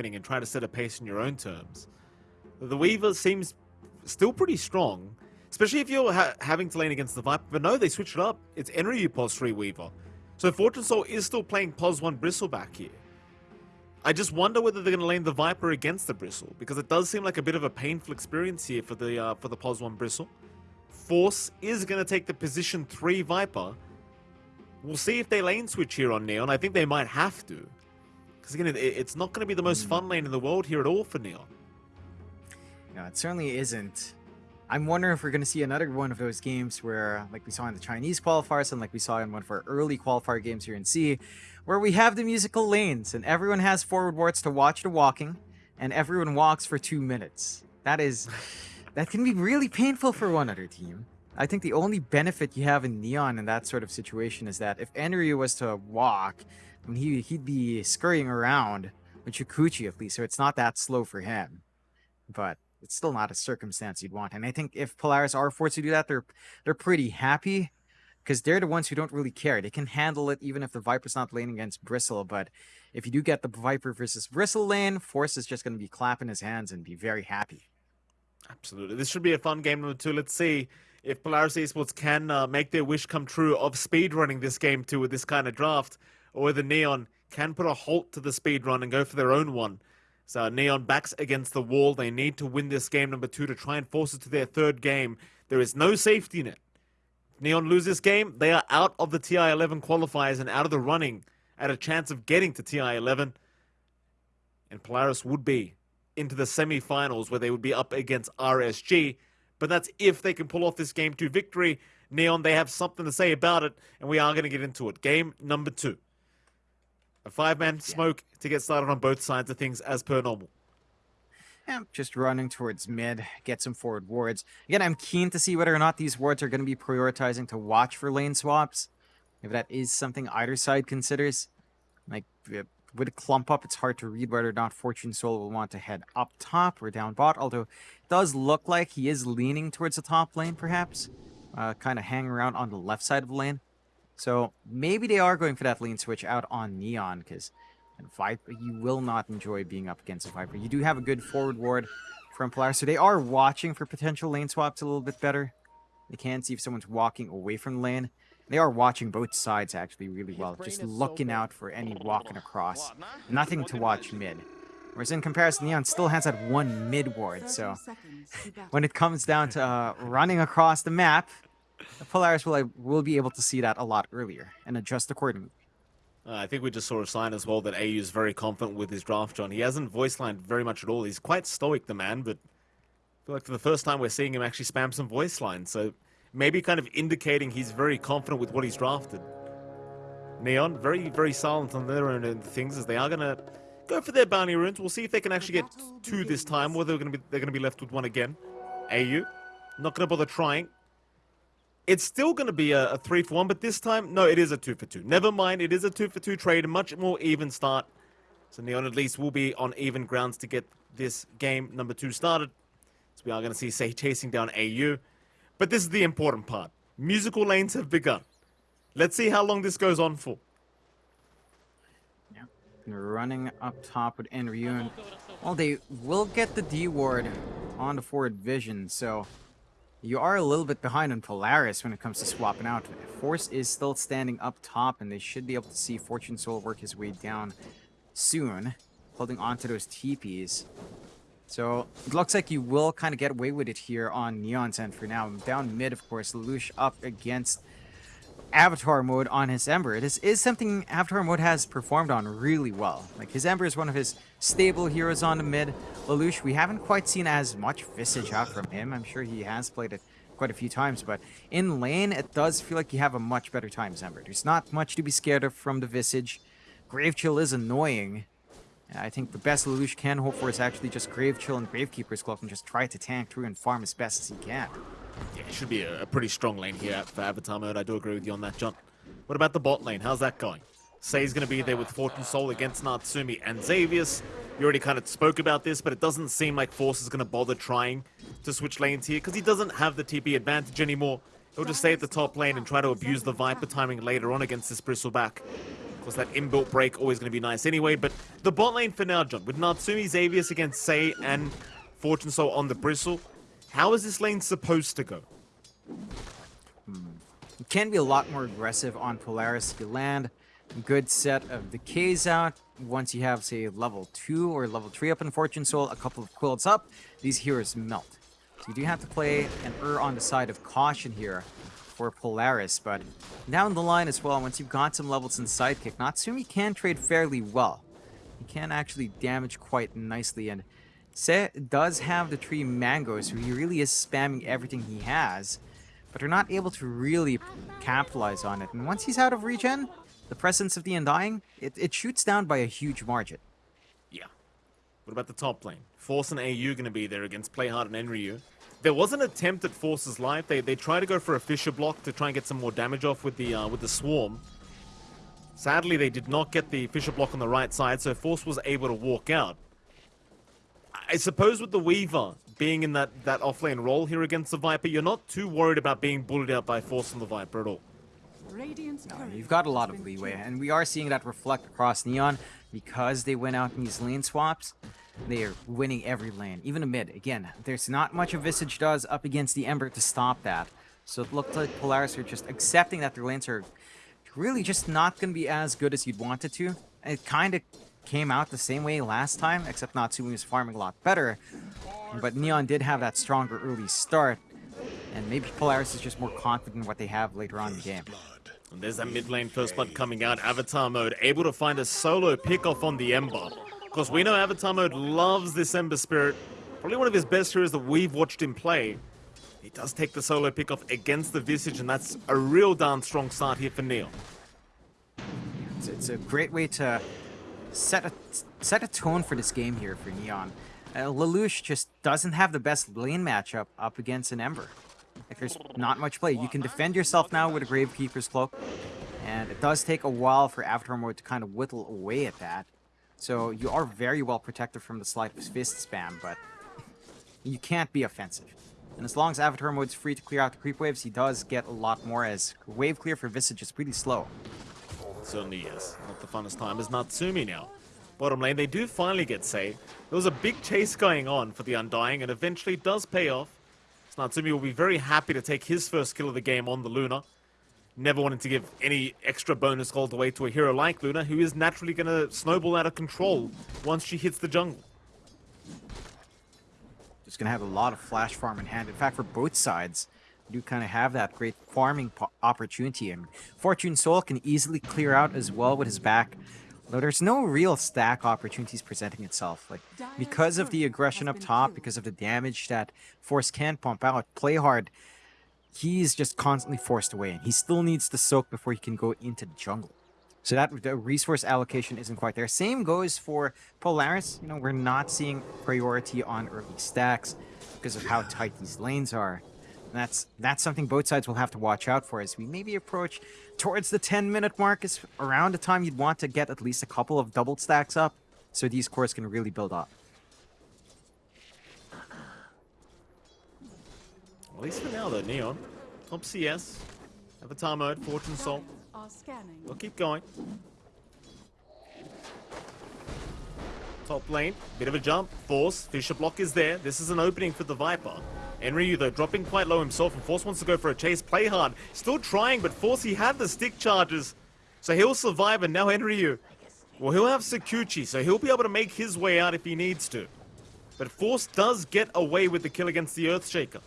happening and try to set a pace in your own terms. The Weaver seems still pretty strong, especially if you're ha having to lane against the Viper. But no, they switched it up. It's Enryu Pos 3 Weaver. So Fortune Soul is still playing Pos 1 Bristleback here. I just wonder whether they're going to lane the Viper against the Bristle, because it does seem like a bit of a painful experience here for the uh, for the Pos 1 Bristle. Force is going to take the position 3 Viper. We'll see if they lane switch here on Neon. I think they might have to. Because again, it, it's not going to be the most fun hmm. lane in the world here at all for Neon. No, it certainly isn't. I'm wondering if we're going to see another one of those games where, like we saw in the Chinese qualifiers and like we saw in one of our early qualifier games here in C, where we have the musical lanes and everyone has forward wards to watch the walking and everyone walks for two minutes. That is, that can be really painful for one other team. I think the only benefit you have in Neon in that sort of situation is that if Enryu was to walk, I mean, he, he'd be scurrying around with Shukuchi at least, so it's not that slow for him. But it's still not a circumstance you'd want. And I think if Polaris are forced to do that, they're they're pretty happy because they're the ones who don't really care. They can handle it even if the Viper's not laning against Bristle. But if you do get the Viper versus Bristle lane, Force is just going to be clapping his hands and be very happy. Absolutely. This should be a fun game number two. Let's see if Polaris Esports can uh, make their wish come true of speedrunning this game too with this kind of draft, or whether Neon can put a halt to the speed run and go for their own one. So Neon backs against the wall. They need to win this game number two to try and force it to their third game. There is no safety net. Neon lose this game, they are out of the TI-11 qualifiers and out of the running at a chance of getting to TI-11. And Polaris would be into the semi-finals where they would be up against RSG. But that's if they can pull off this game two victory. Neon, they have something to say about it, and we are going to get into it. Game number two. A five-man smoke to get started on both sides of things as per normal. Yeah, just running towards mid, get some forward wards. Again, I'm keen to see whether or not these wards are going to be prioritizing to watch for lane swaps. If that is something either side considers. Like, with a clump up, it's hard to read whether or not Fortune Soul will want to head up top or down bot, although it does look like he is leaning towards the top lane, perhaps. Uh, kind of hang around on the left side of the lane. So maybe they are going for that lane switch out on Neon, because Viper, you will not enjoy being up against a Viper. You do have a good forward ward from Polaris, so they are watching for potential lane swaps a little bit better. They can see if someone's walking away from the lane. They are watching both sides actually really well, just looking out for any walking across. Nothing to watch mid. Whereas in comparison, Neon still has that one mid ward, so when it comes down to uh, running across the map, Polaris will, will be able to see that a lot earlier and adjust accordingly. Uh, I think we just saw a sign as well that AU is very confident with his draft, John. He hasn't voice lined very much at all. He's quite stoic, the man, but I feel like for the first time we're seeing him actually spam some voice lines. So maybe kind of indicating he's very confident with what he's drafted. Neon, very, very silent on their own things as they are going to go for their bounty runes. We'll see if they can actually get two this time, or they're going to be, they're going to be left with one again. AU, not going to bother trying. It's still going to be a, a, three for one, but this time, no, it is a two for two. Never mind, it is a two for two trade, a much more even start. So Neon at least will be on even grounds to get this game number two started. So we are going to see Say chasing down AU. But this is the important part. Musical lanes have begun. Let's see how long this goes on for. Yeah, running up top with Enryu. Well, they will get the D ward on the forward vision, so you are a little bit behind on Polaris when it comes to swapping out. Force is still standing up top, and they should be able to see Fortune Soul work his way down soon, holding onto those TPs. So it looks like you will kind of get away with it here on Neon's end for now. Down mid, of course, Lelouch up against Avatar mode on his Ember. This is something Avatar mode has performed on really well. Like his Ember is one of his stable heroes on the mid. Lelouch, we haven't quite seen as much Visage out from him. I'm sure he has played it quite a few times, but in lane, it does feel like you have a much better time as Ember. There's not much to be scared of from the Visage. Grave Chill is annoying. I think the best Lelouch can hope for is actually just Grave Chill and Gravekeeper's Cloak and just try to tank through and farm as best as he can. Yeah, it should be a, a pretty strong lane here for Avatar mode. I do agree with you on that, John. What about the bot lane? How's that going? Say's going to be there with Fortune Soul against Natsumi and Xavius. You already kind of spoke about this, but it doesn't seem like Force is going to bother trying to switch lanes here because he doesn't have the TP advantage anymore. He'll just stay at the top lane and try to abuse the Viper timing later on against this Bristleback. Of course, that inbuilt break always going to be nice anyway, but the bot lane for now, John, with Natsumi Xavius against Sei and Fortune Soul on the Bristle, how is this lane supposed to go? You can be a lot more aggressive on Polaris if you land good set of the decays out. Once you have, say, level 2 or level 3 up in Fortune Soul, a couple of quilts up, these heroes melt. So you do have to play and err on the side of caution here for Polaris, but down the line as well, once you've got some levels in Sidekick, Natsumi can trade fairly well. He can actually damage quite nicely, and Se does have the tree mangoes, so he really is spamming everything he has, but are not able to really capitalize on it. And once he's out of regen, the presence of the Undying, it, it shoots down by a huge margin. Yeah. What about the top lane? Force and AU going to be there against Playhard and Enryu. There was an attempt at Force's life. They they tried to go for a Fissure block to try and get some more damage off with the uh, with the Swarm. Sadly, they did not get the Fissure block on the right side, so Force was able to walk out. I suppose with the Weaver being in that, that offlane role here against the Viper, you're not too worried about being bullied out by Force on the Viper at all. No, you've got a lot of leeway, and we are seeing that reflect across Neon because they went out in these lane swaps. They are winning every lane, even a mid. Again, there's not much a Visage does up against the Ember to stop that. So it looked like Polaris are just accepting that their lanes are really just not going to be as good as you'd want it to. It kind of came out the same way last time, except Natsumi was farming a lot better. But Neon did have that stronger early start, and maybe Polaris is just more confident in what they have later on in the game. And there's that mid lane first blood coming out. Avatar mode able to find a solo pick off on the Ember. Because we know Avatar mode loves this Ember Spirit. Probably one of his best heroes that we've watched him play. He does take the solo pick off against the Visage, and that's a real darn strong start here for Neon. It's, it's a great way to set a set a tone for this game here for Neon. Uh, Lelouch just doesn't have the best lane matchup up against an Ember. Like there's not much play. You can defend yourself now with a Gravekeeper's Cloak, and it does take a while for Avatar mode to kind of whittle away at that. So you are very well protected from the Sleight of Fist spam, but you can't be offensive. And as long as Avatar mode's free to clear out the creep waves, he does get a lot more as wave clear for Visage is pretty slow. Certainly is. Not the funnest time as Natsumi now. Bottom lane, they do finally get saved. There was a big chase going on for the Undying, and eventually does pay off. So Natsumi will be very happy to take his first kill of the game on the Luna. Never wanting to give any extra bonus gold away to a hero like Luna, who is naturally going to snowball out of control once she hits the jungle. Just going to have a lot of flash farm in hand. In fact, for both sides, do kind of have that great farming opportunity. And Fortune Soul can easily clear out as well with his back. There's no real stack opportunities presenting itself. Like because of the aggression up top, because of the damage that Force can pump out, play hard. He's just constantly forced away, and he still needs to soak before he can go into the jungle. So that the resource allocation isn't quite there. Same goes for Polaris. You know, we're not seeing priority on early stacks because of how tight these lanes are. That's that's something both sides will have to watch out for as we maybe approach towards the 10 minute mark is around the time you'd want to get at least a couple of double stacks up so these cores can really build up. At least for now though, Neon. Top CS. Avatar mode, Fortune Soul. We'll keep going. Top lane, bit of a jump. Force, Fissure block is there. This is an opening for the Viper. Enryu, though, dropping quite low himself, and Force wants to go for a chase. Play hard. Still trying, but Force, he had the stick charges. So he'll survive, and now Enryu. Well, he'll have Shukuchi, so he'll be able to make his way out if he needs to. But Force does get away with the kill against the Earthshaker.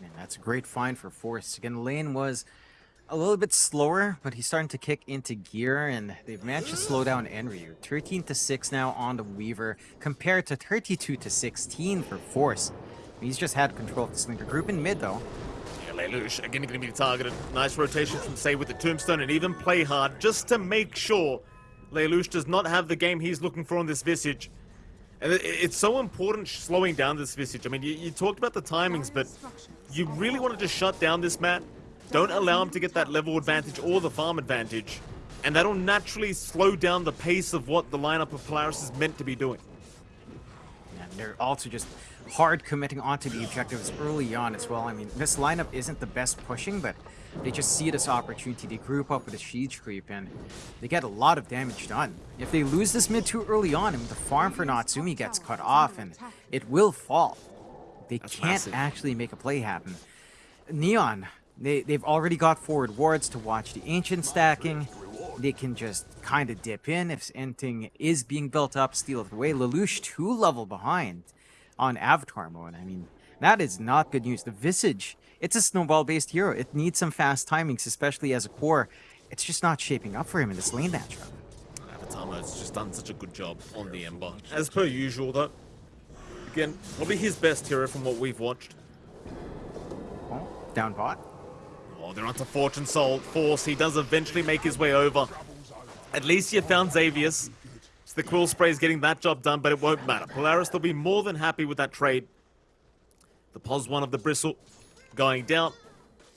Man, that's a great find for Force. Again, lane was a little bit slower, but he's starting to kick into gear, and they've managed to slow down Enryu. 13 to 6 now on the Weaver, compared to 32 to 16 for Force. He's just had control of the Slinker group in mid, though. Yeah, Lelouch again going to be targeted. Nice rotation from Say with the Tombstone and even play hard just to make sure Lelouch does not have the game he's looking for on this Visage. And it's so important slowing down this Visage. I mean, you, you talked about the timings, but you really wanted to just shut down this Matt. Don't allow him to get that level advantage or the farm advantage. And that'll naturally slow down the pace of what the lineup of Polaris is meant to be doing. And they're also just hard committing onto the objectives early on as well. I mean, this lineup isn't the best pushing, but they just see this opportunity. They group up with a siege creep, and they get a lot of damage done. If they lose this mid too early on, I mean, the farm for Natsumi gets cut off, and it will fall. They That's can't massive. actually make a play happen. Neon, they, they've already got forward wards to watch the Ancient stacking. They can just kind of dip in if anything is being built up, steal it away. Lelouch two level behind on Avatar mode. I mean, that is not good news. The Visage, it's a snowball-based hero. It needs some fast timings, especially as a core. It's just not shaping up for him in this lane matchup. Avatar has just done such a good job on the Ember. As per usual, though. Again, probably his best hero from what we've watched. Oh, down bot. Oh, they're onto Fortune Soul Force. He does eventually make his way over. At least you found Xavius. So the Quill Spray is getting that job done, but it won't matter. Polaris they'll be more than happy with that trade. The pos one of the Bristle going down.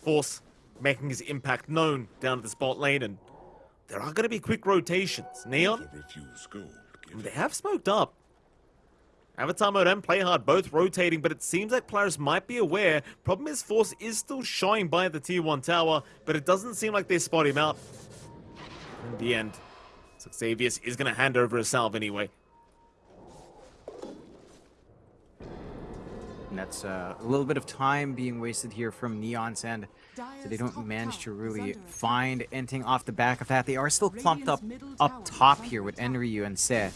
Force making his impact known down at the spot lane, and there are going to be quick rotations. Neon, they have smoked up. Avatar and play hard both rotating, but it seems like Polaris might be aware. Problem is, Force is still showing by the tier 1 tower, but it doesn't seem like they spot him out. In the end, so Xavius is going to hand over a salve anyway. And that's uh, a little bit of time being wasted here from Neon's end. So they don't manage to really find anything off the back of that. They are still clumped up up top here with Enryu and Se.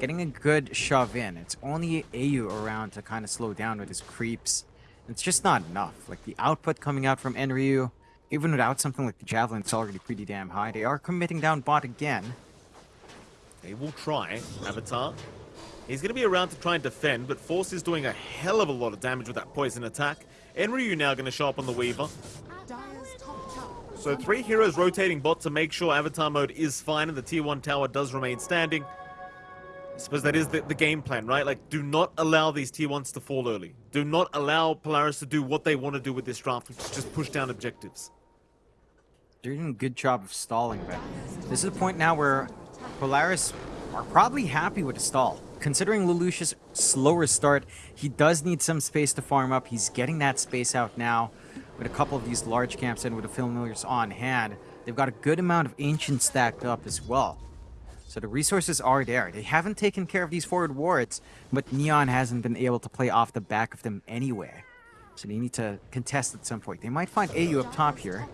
Getting a good shove in. It's only Au around to kind of slow down with his creeps. It's just not enough. Like the output coming out from Enryu, even without something like the Javelin, it's already pretty damn high. They are committing down bot again. They will try, Avatar. He's going to be around to try and defend, but Force is doing a hell of a lot of damage with that poison attack. Enryu now going to show up on the Weaver. So three heroes rotating bot to make sure Avatar mode is fine and the tier 1 tower does remain standing. I suppose that is the, the game plan, right? Like, do not allow these tier 1s to fall early. Do not allow Polaris to do what they want to do with this draft, which is just push down objectives. They're doing a good job of stalling, but this is a point now where Polaris are probably happy with the stall. Considering Lelouch's slower start, he does need some space to farm up. He's getting that space out now with a couple of these large camps and with the familiars on hand. They've got a good amount of ancient stacked up as well. So the resources are there. They haven't taken care of these forward wards, but Neon hasn't been able to play off the back of them anywhere. So they need to contest at some point. They might find AU up top here.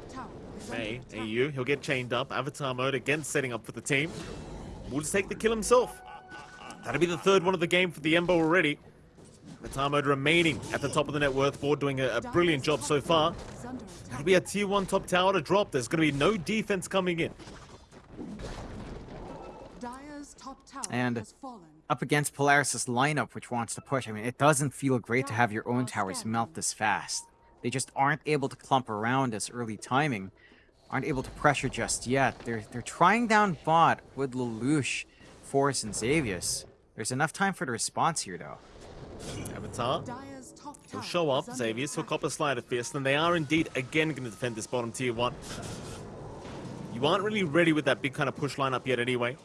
May, AU, he'll get chained up. Avatar mode again setting up for the team. Will just take the kill himself. That'll be the third one of the game for the Ember already. Avatar mode remaining at the top of the net worth board, doing a, a brilliant job so far. That'll be a tier 1 top tower to drop. There's going to be no defense coming in. And up against Polaris's lineup, which wants to push. I mean, it doesn't feel great to have your own towers melt this fast. They just aren't able to clump around this early timing. Aren't able to pressure just yet. They're they're trying down bot with Lelouch, Force, and Xavius. There's enough time for the response here, though. Avatar, he'll show up. Xavius, he'll cop a Sleight of Fist, and they are indeed again going to defend this bottom tier 1. You aren't really ready with that big kind of push lineup yet anyway.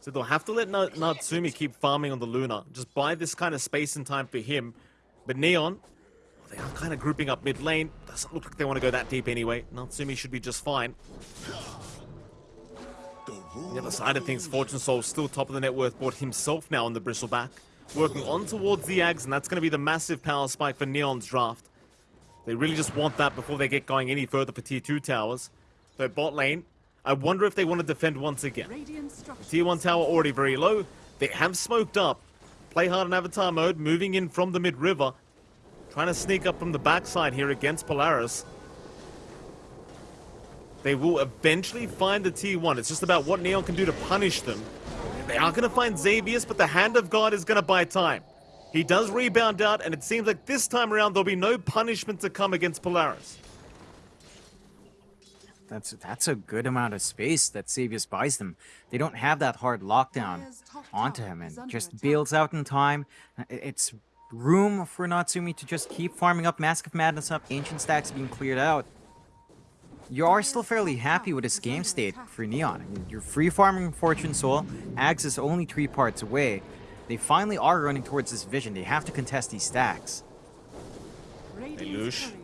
So they'll have to let Na- Natsumi keep farming on the Luna. Just buy this kind of space and time for him. But Neon, well, they are kind of grouping up mid lane. Doesn't look like they want to go that deep anyway. Natsumi should be just fine. The other side of things, Fortune Soul still top of the net worth board himself now on the Bristleback. Working on towards the Ags, and that's going to be the massive power spike for Neon's draft. They really just want that before they get going any further for tier 2 towers. Though bot lane, I wonder if they want to defend once again. Tier 1 tower already very low. They have smoked up. Play hard in Avatar mode, moving in from the mid-river. Trying to sneak up from the backside here against Polaris. They will eventually find the T1. It's just about what Neon can do to punish them. They are going to find Xavius, but the Hand of God is going to buy time. He does rebound out, and it seems like this time around there'll be no punishment to come against Polaris. That's that's a good amount of space that Xavius buys them. They don't have that hard lockdown onto him and just bails out in time. Uh, it's room for Natsumi to just keep farming up Mask of Madness up, Ancient Stacks being cleared out. You are still fairly happy with this game state for Neon. I mean, you're free farming Fortune Soul, Ags is only three parts away. they finally are running towards this vision. They have to contest these stacks. Lelouch. courier has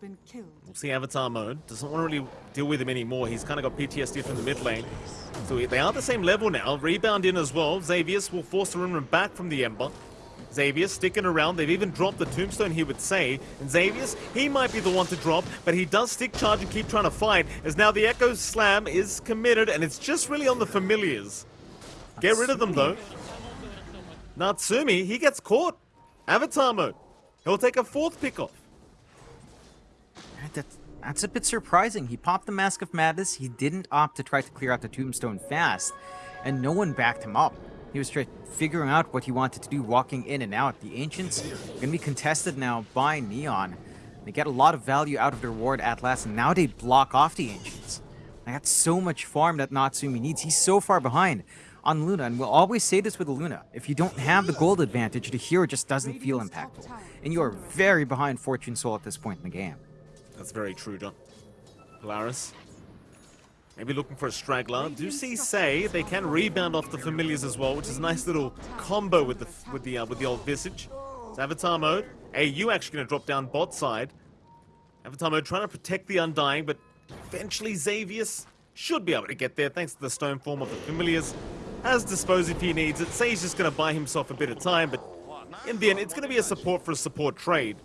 been killed. We'll see Avatar mode. Doesn't want to really deal with him anymore. He's kind of got PTSD from the mid lane. So they are the same level now. Rebound in as well. Xavius will force the Rimrim back from the Ember. Xavius sticking around. They've even dropped the Tombstone, he would say. And Xavius, he might be the one to drop, but he does stick charge and keep trying to fight, as now the Echo Slam is committed, and it's just really on the familiars. Get rid of them, though. Natsumi, he gets caught. Avatar mode. He'll take a fourth pick. That's, that's a bit surprising. He popped the Mask of Madness. He didn't opt to try to clear out the Tombstone fast, and no one backed him up. He was figuring out what he wanted to do, walking in and out. The Ancients are going to be contested now by Neon. They get a lot of value out of their ward at last, and now they block off the Ancients. I got so much farm that Natsumi needs. He's so far behind on Luna, and we'll always say this with Luna. If you don't have the gold advantage, the hero just doesn't feel impactful. And you are very behind Fortune Soul at this point in the game. That's very true, John. Polaris. Maybe looking for a straggler. Do see say they can rebound off the familiars as well, which is a nice little combo with the with the uh, with the old visage. It's Avatar mode. Hey, you actually going to drop down bot side. Avatar mode trying to protect the Undying, but eventually Xavius should be able to get there thanks to the stone form of the familiars. Has dispose if he needs it. Say he's just going to buy himself a bit of time, but in the end, it's going to be a support for a support trade.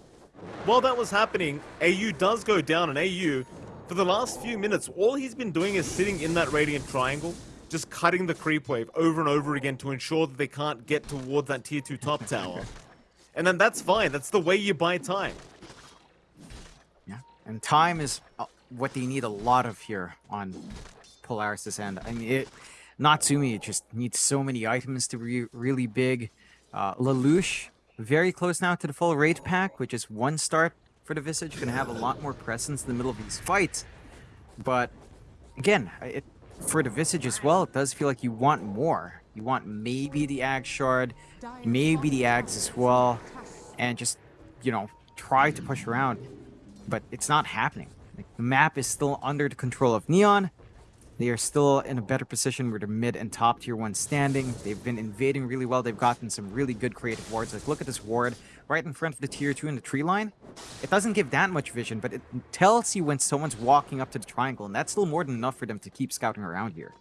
While that was happening, AU does go down, and AU for the last few minutes, all he's been doing is sitting in that Radiant Triangle, just cutting the creep wave over and over again to ensure that they can't get towards that tier 2 top tower. And then that's fine, that's the way you buy time. Yeah, and time is uh, what they need a lot of here on Polaris' end. I mean, it, Natsumi just needs so many items to be really big. Uh, Lelouch, very close now to the full raid pack, which is one start for the Visage. To have a lot more presence in the middle of these fights. But again, it, for the Visage as well, it does feel like you want more. You want maybe the Ag Shard, maybe the Ags as well, and just, you know, try to push around. But it's not happening. Like, the map is still under the control of Neon. They are still in a better position where they're mid and top tier one standing. They've been invading really well. They've gotten some really good creative wards. Like, look at this ward right in front of the tier 2 in the tree line. It doesn't give that much vision, but it tells you when someone's walking up to the triangle, and that's still more than enough for them to keep scouting around here.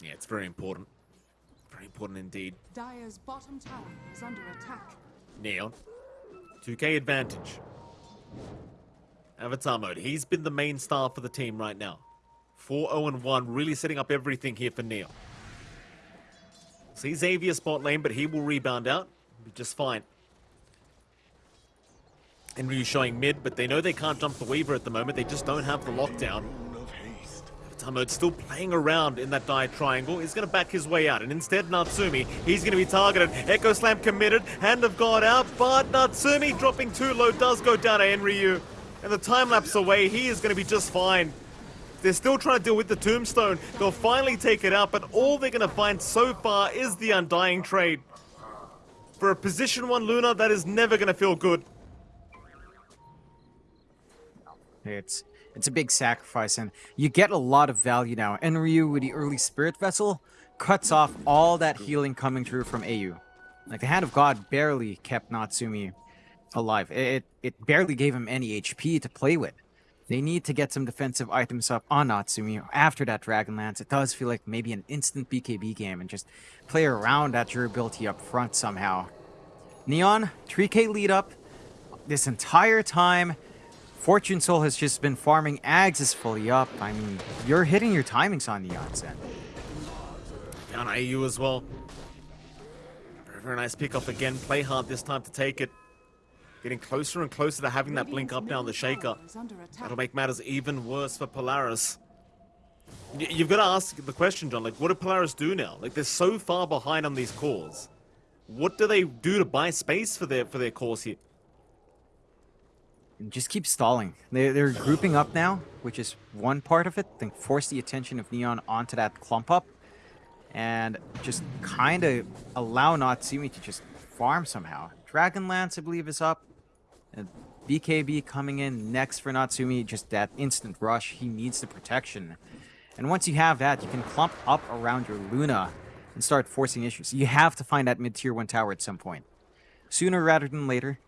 Yeah, it's very important. Very important indeed. Dire's bottom tower is under attack. Neon. 2k advantage. Avatar mode. He's been the main star for the team right now. 4-0-1, really setting up everything here for Neon. See Xavius spot lane, but he will rebound out. Just fine. Enryu showing mid, but they know they can't jump the Weaver at the moment. They just don't have the lockdown. Tamode's still playing around in that die triangle. He's going to back his way out. And instead, Natsumi, he's going to be targeted. Echo Slam committed. Hand of God out. But Natsumi dropping too low does go down to Enryu. And the time lapse away, he is going to be just fine. They're still trying to deal with the Tombstone. They'll finally take it out, but all they're going to find so far is the Undying trade. For a position 1 Luna, that is never going to feel good. It's it's a big sacrifice, and you get a lot of value now. Enryu with the early Spirit Vessel cuts off all that healing coming through from AU. Like, the Hand of God barely kept Natsumi alive. It, it barely gave him any HP to play with. They need to get some defensive items up on Natsumi after that Dragonlance. It does feel like maybe an instant BKB game and just play around that durability up front somehow. Neon, 3k lead up this entire time. Fortune Soul has just been farming. Ags is fully up. I mean, you're hitting your timings on Neon's end. Down IU as well. Very, nice pick off again. Play hard this time to take it. Getting closer and closer to having that blink up now on the Shaker. That'll make matters even worse for Polaris. Y you've got to ask the question, John, like, what do Polaris do now? Like, they're so far behind on these cores. What do they do to buy space for their for their cores here? just keep stalling. They're, they're grouping up now, which is one part of it. Then force the attention of Neon onto that clump up. And just kind of allow Natsumi to just farm somehow. Dragonlance, I believe, is up. BKB coming in next for Natsumi. Just that instant rush. He needs the protection. And once you have that, you can clump up around your Luna. and start forcing issues. You have to find that mid tier 1 tower at some point. Sooner rather than later.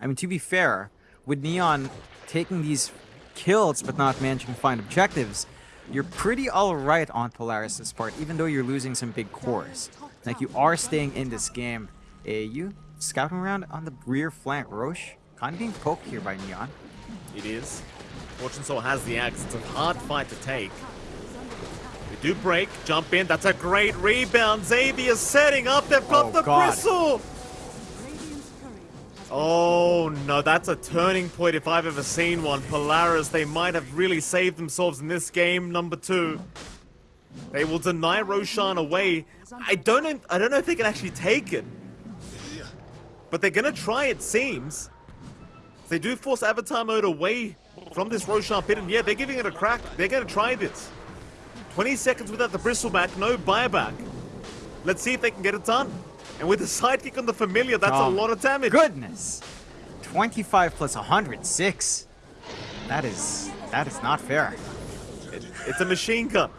I mean, to be fair, with Neon taking these kills but not managing to find objectives, you're pretty alright on Polaris' part, even though you're losing some big cores. Like, you are staying in this game. AU scouting around on the rear flank. Rosh kind of being poked here by Neon. It is. Fortune Soul has the axe. It's a hard fight to take. They do break, jump in. That's a great rebound. Xavius setting up. They've got Oh, the God. bristle. Oh no, that's a turning point if I've ever seen one. Polaris, they might have really saved themselves in this game, number two. They will deny Roshan away. I don't know, I don't know if they can actually take it. But they're gonna try it seems. They do force Avatar mode away from this Roshan pit, and yeah, they're giving it a crack. They're gonna try this. 20 seconds without the bristleback, no buyback. Let's see if they can get it done. And with the sidekick on the familiar, that's Oh, a lot of damage. Goodness! 25 plus 106. That is that is not fair. It- It's a machine gun.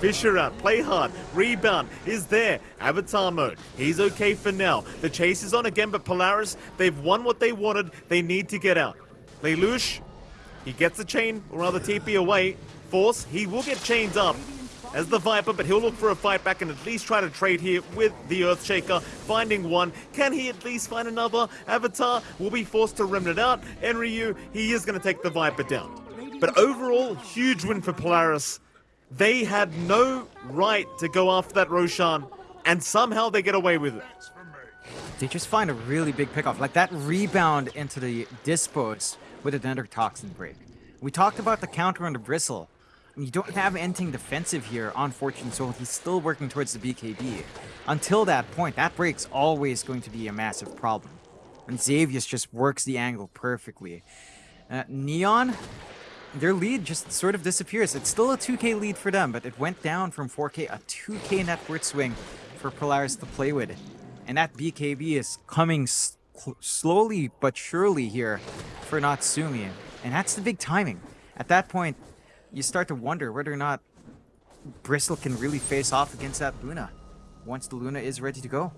Fissure out, play hard, rebound is there. Avatar mode, he's okay for now. The chase is on again, but Polaris, they've won what they wanted. They need to get out. Lelouch, he gets the chain, or rather TP away. Force, he will get chained up as the Viper, but he'll look for a fight back and at least try to trade here with the Earthshaker. Finding one, can he at least find another? Avatar will be forced to remnant out. Enryu, he is going to take the Viper down. But overall, huge win for Polaris. They had no right to go after that Roshan, and somehow they get away with it. They just find a really big pickoff. Like that rebound into the dispos with another toxin break. We talked about the counter on the bristle. You don't have anything defensive here on Fortune Soul. He's still working towards the BKB. Until that point, that break's always going to be a massive problem. And Xavius just works the angle perfectly. Uh, Neon, their lead just sort of disappears. It's still a 2k lead for them, but it went down from 4k, a 2k net worth swing for Polaris to play with. And that BKB is coming slowly but surely here for Natsumi. And that's the big timing. At that point, you start to wonder whether or not Bristle can really face off against that Luna once the Luna is ready to go.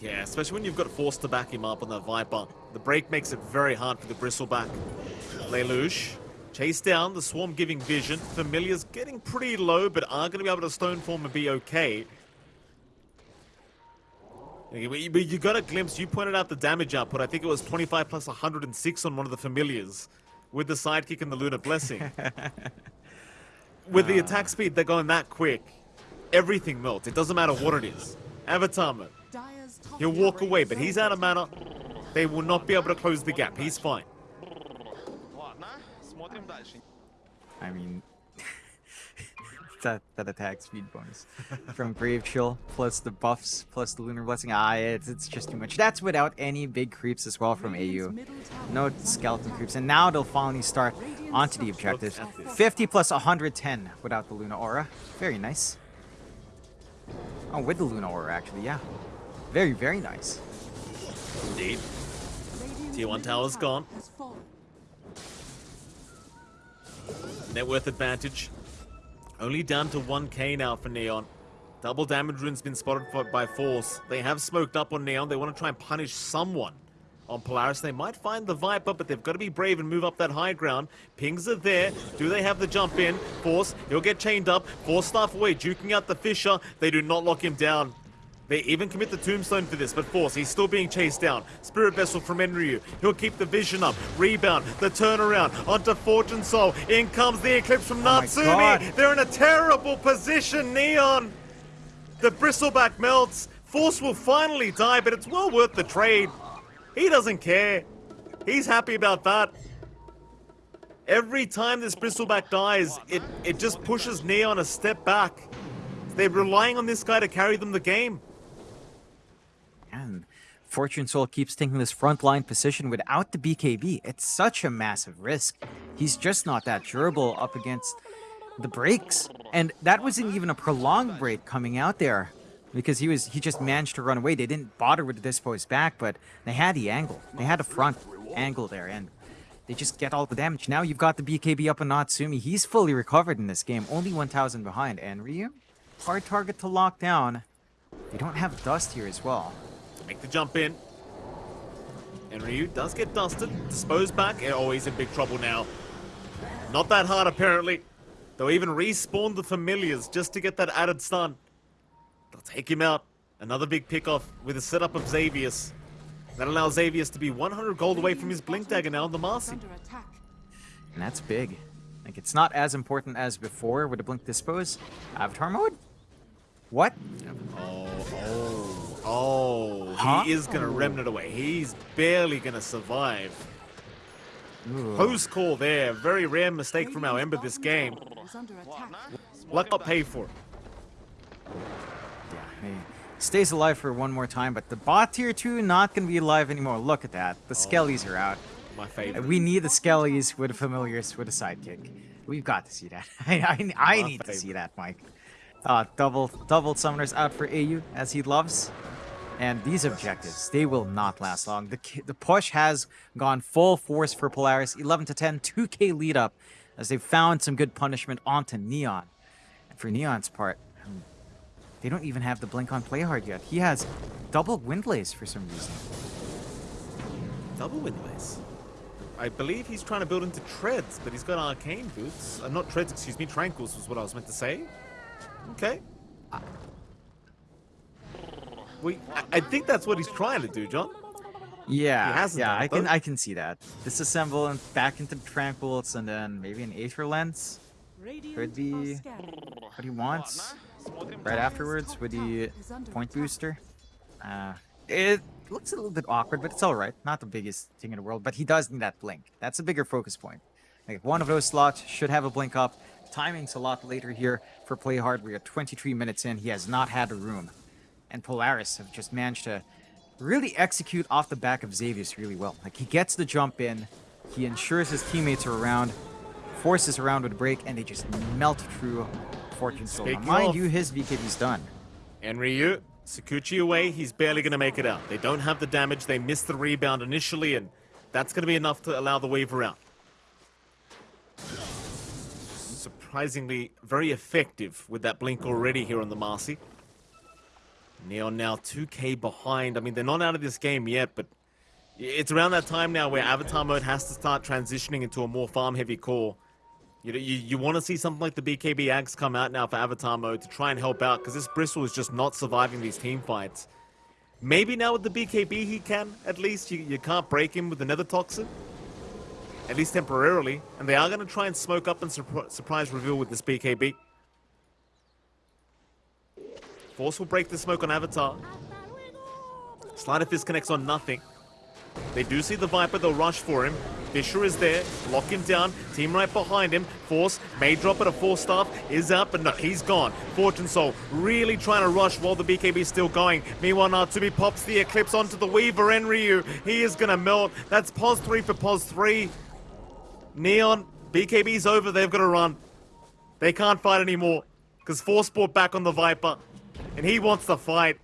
Yeah, especially when you've got Force to back him up on that Viper. The break makes it very hard for the Bristleback. Lelouch, chase down, the Swarm giving vision. Familiar's getting pretty low, but are going to be able to Stone Form and be okay. But you- you got a glimpse, you pointed out the damage output. I think it was 25 plus 106 on one of the Familiars with the sidekick and the Lunar Blessing. with the attack speed, they're going that quick. Everything melts. It doesn't matter what it is. Avatar mode. Dire's top He'll walk away, but he's out of mana. They will not be able to close the gap. He's fine. Ладно, смотрим дальше. I mean, that that attack speed bonus from Brave Chill plus the buffs plus the Lunar Blessing. Ah, it's, it's just too much. That's without any big creeps as well from Radiant's AU. middle tower No is under skeleton attack. creeps, and now they'll finally start onto the objectives. 50 plus 110 without the Luna Aura. Very nice. Oh, with the Luna Aura, actually, yeah. Very, very nice. Indeed. Radiant's Tier one middle tower's tower gone. Net worth advantage. Only down to 1k now for Neon. Double damage rune's been spotted for, by Force. They have smoked up on Neon. They want to try and punish someone on Polaris. They might find the Viper, but they've got to be brave and move up that high ground. Pings are there. Do they have the jump in? Force, he'll get chained up. Force staff away, duking out the Fissure. They do not lock him down. They even commit the tombstone for this, but Force, he's still being chased down. Spirit Vessel from Enryu. He'll keep the vision up. Rebound, the turnaround onto Fortune Soul. In comes the Eclipse from oh my Natsumi. God. They're in a terrible position, Neon. The bristleback melts. Force will finally die, but it's well worth the trade. He doesn't care. He's happy about that. Every time this bristleback dies, it, it just pushes Neon a step back. They're relying on this guy to carry them the game. And Fortune Soul keeps taking this frontline position without the BKB. It's such a massive risk. He's just not that durable up against the breaks. And that wasn't even a prolonged break coming out there. Because he was he just managed to run away. They didn't bother with the dispose back, but they had the angle. They had a front angle there and they just get all the damage. Now you've got the BKB up on Natsumi. He's fully recovered in this game, only 1,000 behind. Enryu, hard target to lock down. They don't have dust here as well. Make the jump in. Enryu does get dusted. Disposed back. Eh, oh, he's in big trouble now. Not that hard, apparently. They'll even respawn the familiars just to get that added stun. They'll take him out. Another big pick off with a setup of Xavius. That allows Xavius to be 100 gold away from his Blink Dagger now on the Is Marci. under attack. And that's big. Like, it's not as important as before with a Blink Dispose. Avatar mode? What? Oh, oh, oh. Huh? He is going to remnant away. He's barely going to survive. Ooh. Post call there. Very rare mistake from our Ember this game. Is under attack. Luck got paid for it. Yeah, he stays alive for one more time, but the bot tier 2 not going to be alive anymore. Look at that. The Skellies are out. My favorite. We need the Skellies with the familiars with a sidekick. We've got to see that. I, I, I My need to see that, Mike. Uh, double double summoners out for AU as he loves. And these objectives, they will not last long. The the push has gone full force for Polaris. 11 to 10, 2k lead up as they've found some good punishment onto Neon. And for Neon's part, um, they don't even have the blink on play hard yet. He has double Windlace for some reason. Double windlace. I believe he's trying to build into treads, but he's got arcane boots. Uh, not treads, excuse me. Tranquils was what I was meant to say. Okay. I think that's what he's trying to do, John. Yeah, yeah, I can I can see that. Disassemble and back into Tranquils, and then maybe an Aether Lens. Could be what he wants. Right afterwards with the point booster. Uh, it looks a little bit awkward, but it's alright. Not the biggest thing in the world, but he does need that blink. That's a bigger focus point. Like one of those slots should have a blink up. Timing's a lot later here for play hard. We are 23 minutes in. He has not had a room and Polaris have just managed to really execute off the back of Xavius really well. Like he gets the jump in, he ensures his teammates are around, forces around with a break, and they just melt through Fortune Soul. Now, mind you, his BKB's done. And Ryu, Shukuchi away, he's barely going to make it out. They don't have the damage, they missed the rebound initially, and that's going to be enough to allow the Weaver out. Surprisingly, very effective with that blink already here on the Marci. Neon now 2k behind. I mean, they're not out of this game yet, but it's around that time now where Avatar mode has to start transitioning into a more farm-heavy core. You, know, you, you want to see something like the BKB Ags come out now for Avatar mode to try and help out, because this Bristle is just not surviving these team fights. Maybe now with the BKB he can, at least. You, you can't break him with the Nether Toxin. At least temporarily. And they are going to try and smoke up and surpri- surprise reveal with this BKB. Force will break the smoke on Avatar. Sleight of Fist connects on nothing. They do see the Viper, they'll rush for him. Fissure is there, lock him down, team right behind him. Force may drop at a Force staff, is out, but no, he's gone. Fortune Soul really trying to rush while the BKB is still going. Meanwhile, Natsumi pops the Eclipse onto the Weaver Enryu. He is gonna melt. That's pos 3 for pos 3. Neon, BKB's over, they've gotta run. They can't fight anymore. Because Force brought back on the Viper. And he wants to fight.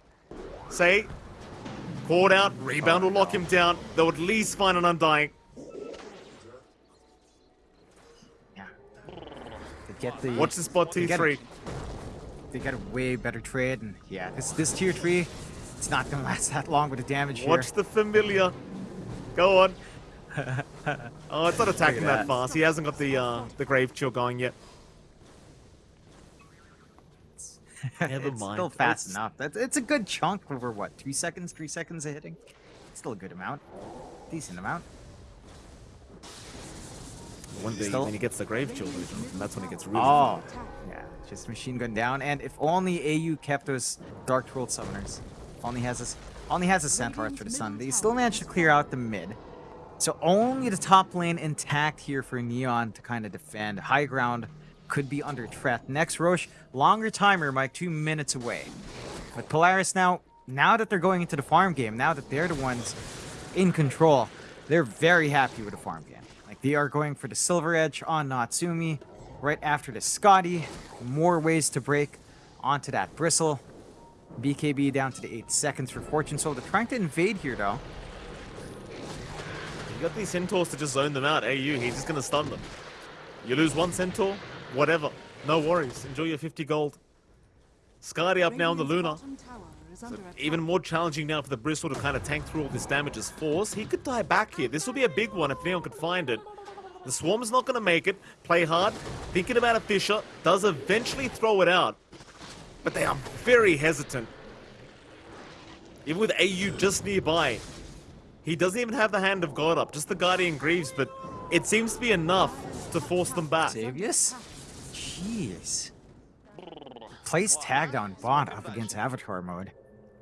Say, caught out, rebound will lock him down. They'll at least find an Undying. Yeah. They get the Watch the spot they get T3. They got a way better trade, and yeah, this this tier three, it's not gonna last that long with the damage here. Watch the familiar. Go on. oh, it's not attacking that. that. fast. He hasn't got the uh, the grave chill going yet. Never it's mind. Still fast It's- enough. That's it's a good chunk over what two seconds, three seconds of hitting. Still a good amount, decent amount. One day Still- when he gets the grave chill, though, that's when it gets really. Oh, yeah, just machine gun down. And if only AU kept those Dark World summoners, only has this, only has a Centaur for the sun. They still managed to clear out the mid. So only the top lane intact here for Neon to kind of defend. High ground could be under threat. Next Rosh, longer timer, Mike, two minutes away. But Polaris now, now that they're going into the farm game, now that they're the ones in control, they're very happy with the farm game. Like they are going for the Silver Edge on Natsumi, right after the Skadi. More ways to break onto that Bristle. BKB down to the 8 seconds for Fortune Soul. They're trying to invade here though. You got these centaurs to just zone them out. AU, he's just gonna stun them. You lose one centaur, whatever. No worries. Enjoy your 50 gold. Skadi up now on the Radiant's Luna. bottom tower is is under attack. Even more challenging now for the Bristle to kind of tank through all this damage as Force. He could die back here. This will be a big one if Neon could find it. The Swarm's not going to make it. Play hard. Thinking about a Fissure. Does eventually throw it out. But they are very hesitant. Even with AU just nearby. He doesn't even have the Hand of God up. Just the Guardian Greaves. But it seems to be enough to force them back. Xavius? Jeez. Plays tagged on bot up against Avatar mode.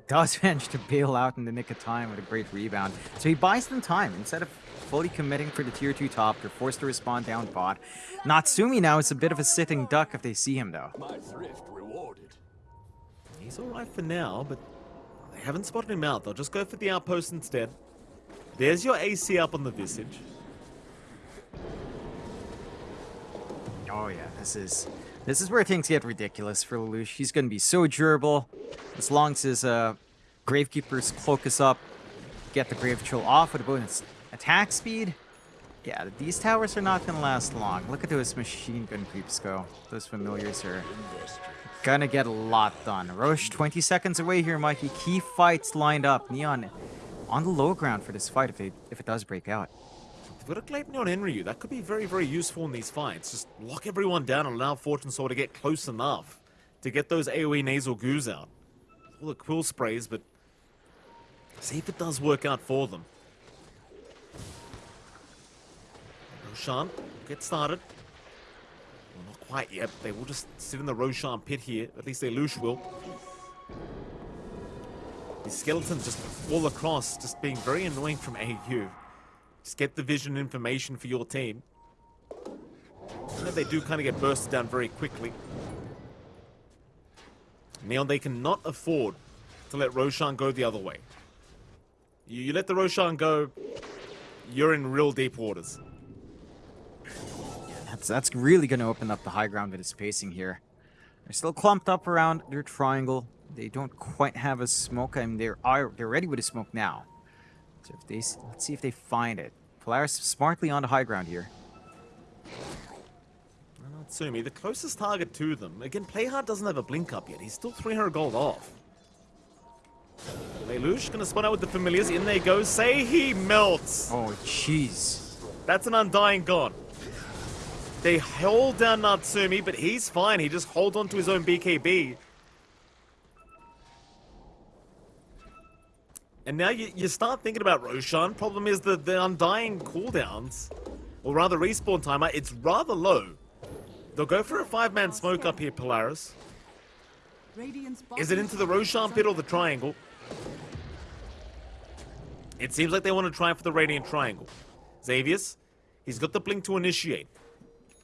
Does manage to bail out in the nick of time with a great rebound. So he buys them time. Instead of fully committing for the tier 2 top, they're forced to respond down bot. Natsumi now is a bit of a sitting duck if they see him though. My thrift rewarded. He's alright for now, but they haven't spotted him out. They'll just go for the outpost instead. There's your AC up on the Visage. Oh yeah, this is this is where things get ridiculous for Lelouch. He's gonna be so durable. As long as his uh, Gravekeeper's cloak is up, get the Grave Patrol off with a bonus attack speed. Yeah, these towers are not gonna last long. Look at those machine gun creeps go. Those familiars are gonna get a lot done. Rosh 20 seconds away here, Mikey. Key fights lined up. Neon on the low ground for this fight if it if it does break out. They've got a Gleipnir on Enryu. That could be very, very useful in these fights. Just lock everyone down and allow Fortune Sword to get close enough to get those AoE nasal goos out. All the quill sprays, but see if it does work out for them. Roshan, get started. Well, not quite yet. They will just sit in the Roshan pit here. At least Lush will. These skeletons just all across, just being very annoying from AU. Just get the vision information for your team. And they do kind of get bursted down very quickly. Neon, they cannot afford to let Roshan go the other way. You, you let the Roshan go, you're in real deep waters. That's that's really going to open up the high ground that is his spacing here. They're still clumped up around their triangle. They don't quite have a smoke. I mean, they're they're ready with a smoke now. So if they let's see if they find it. Polaris smartly on the high ground here. Natsumi, the closest target to them. Again, Playhard doesn't have a blink up yet. He's still 300 gold off. Lelouch gonna spawn out with the familiars. In they go. Say he melts. Oh jeez. That's an undying god. They hold down Natsumi, but he's fine. He just holds on to his own BKB. And now you, you start thinking about Roshan. Problem is the, the undying cooldowns, or rather respawn timer, it's rather low. They'll go for a five-man smoke up here, Polaris. Is it into the Roshan pit or the triangle? It seems like they want to try for the Radiant Triangle. Xavius, he's got the blink to initiate.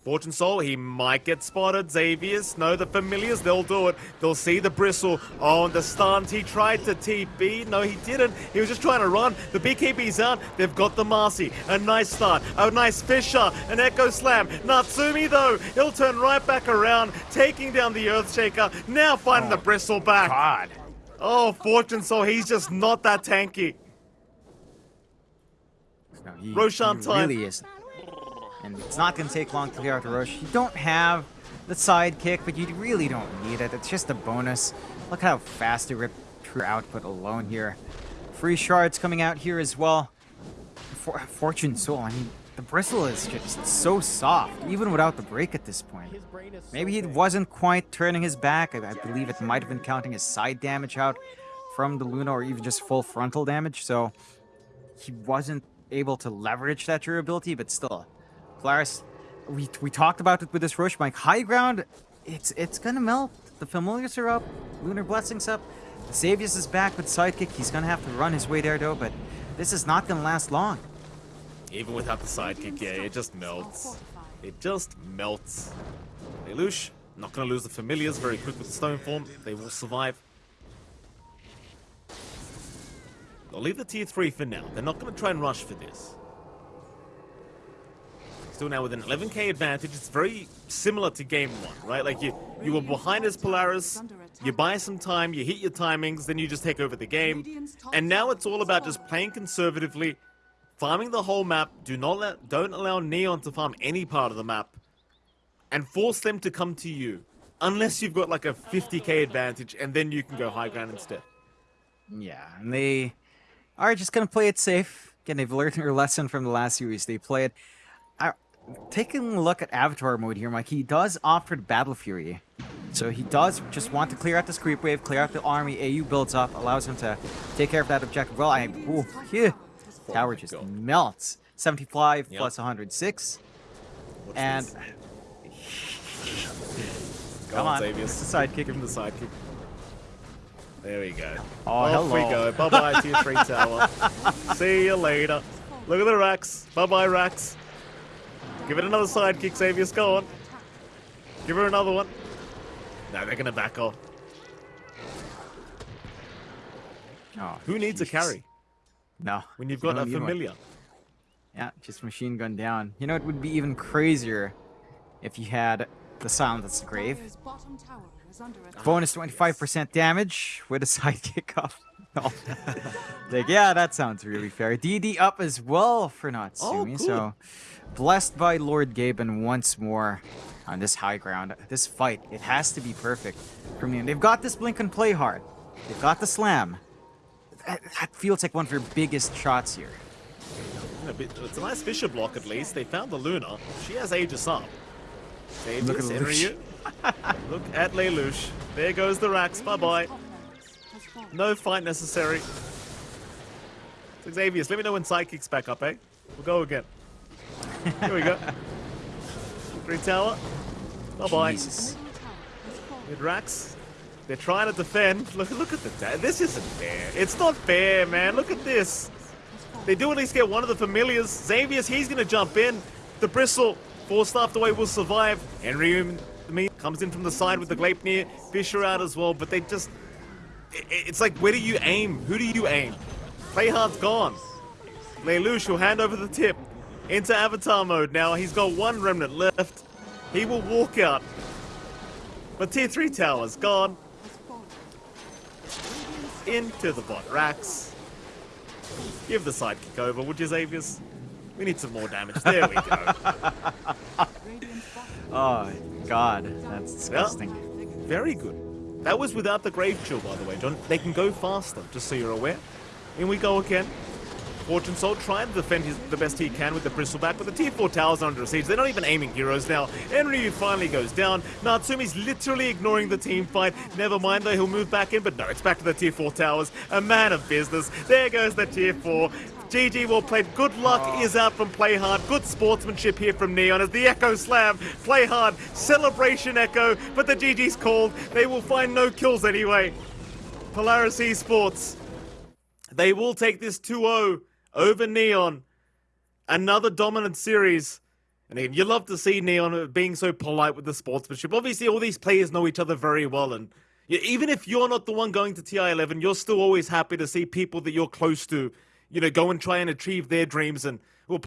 Fortune Soul, he might get spotted. Xavius, no, the familiars, they'll do it. They'll see the bristle. Oh, and the stunt, he tried to TP. No, he didn't. He was just trying to run. The BKB's out. They've got the Marci. A nice start. A nice Fissure. An Echo Slam. Natsumi, though, he'll turn right back around, taking down the Earthshaker. Now finding the oh, bristle back. God. Oh, Fortune Soul, he's just not that tanky. No, he, Roshan he time. really is. And it's not going to take long to clear out the Rosh. You don't have the sidekick, but you really don't need it. It's just a bonus. Look how fast they rip through output alone here. Free shards coming out here as well. For, Fortune Soul, I mean, the bristle is just so soft, even without the break at this point. Maybe he wasn't quite turning his back. I, I believe it might have been counting his side damage out from the Luna or even just full frontal damage, so he wasn't able to leverage that durability, but still. Polaris, we, we talked about it with this Rosh Mike. High ground, it's it's gonna melt. The familiars are up, Lunar Blessings up. Xavius is back with Sidekick. He's gonna have to run his way there though, but this is not gonna last long. Even without the sidekick, yeah, it just melts. It just melts. Lelouch, not gonna lose the familiars very quick with the stone form. They will survive. They'll leave the tier 3 for now. They're not gonna try and rush for this. Still now with an 11k advantage, it's very similar to game one, right? Like you, you were behind as Polaris, you buy some time, you hit your timings, then you just take over the game. And now it's all about just playing conservatively, farming the whole map. Do not let, don't allow Neon to farm any part of the map, and force them to come to you, unless you've got like a 50k advantage, and then you can go high ground instead. Yeah, and they are just gonna play it safe. Again, they've learned their lesson from the last series. They play Uh, taking a look at Avatar mode here, Mike, he does offer the Battle Fury. So he does just want to clear out this creep wave, clear out the army. AU builds up, allows him to take care of that objective. Well, I ooh, yeah. Tower just melts. 75 Yep. plus 106. Watch And come on, the sidekick. Him the sidekick. There we go. Oh, Off we go. Bye bye, tier 3 tower. See you later. Look at the racks. Bye bye, racks. Give it another sidekick, Xavius go on. Give her another one. No, they're gonna back off. Oh, Who needs a carry No. when you've got don't a need one. familiar? Yeah, just machine gun down. You know, it would be even crazier if you had the Silence Grave. Dire's bottom tower is under attack. Bonus ah, 25% damage with a sidekick off. No. like, yeah, that sounds really fair. DD up as well for Natsumi. Oh, good. so, blessed by Lord Gaben once more on this high ground. This fight, it has to be perfect for me. And they've got this blink and play hard. They've got the slam. That, that feels like one of their biggest shots here. A bit- It's a nice Fissure block at least. They found the Luna. She has Aegis up. Aegis, Look at Enryu. Look at Lelouch. There goes the racks. Bye bye No fight necessary. Xavius, let me know when Sidekick's back up, eh? We'll go again. Here we go. Green Tower. Bye bye. Jesus. Middle tower has fallen. Mid racks. They're trying to defend. Look, look at the. This isn't fair. It's not fair, man. Look at this. They do at least get one of the familiars. Xavius, he's going to jump in. The Bristle, force staffed away, will survive. Henry me comes in from the side with the Gleipnir. Fissure out as well, but they just. It's like, where do you aim? Who do you aim? Playhard's gone. Lelouch will hand over the tip into Avatar mode now. He's got one remnant left. He will walk out. But tier 3 tower's gone. Into the bot racks. Give the sidekick over, would you, Xavius? We need some more damage. There we go. Oh, God. That's disgusting. Very good. That was without the Grave Chill, by the way, John. They can go faster, just so you're aware. In we go again. Fortune Soul trying to defend his, the best he can with the Bristleback, but the tier 4 towers are under siege. They're not even aiming heroes now. Enryu finally goes down. Natsumi's literally ignoring the team fight. Never mind though, he'll move back in, but no, it's back to the tier 4 towers. A man of business. There goes the tier 4. GG well played. Good luck oh. is out from Play Hard. Good sportsmanship here from Neon as the Echo Slam. Play Hard. Celebration Echo. But the GG's called. They will find no kills anyway. Polaris Esports. They will take this 2-0 over Neon. Another dominant series. And again, you love to see Neon being so polite with the sportsmanship. Obviously, all these players know each other very well, and even if you're not the one going to TI11, you're still always happy to see people that you're close to, you know, go and try and achieve their dreams and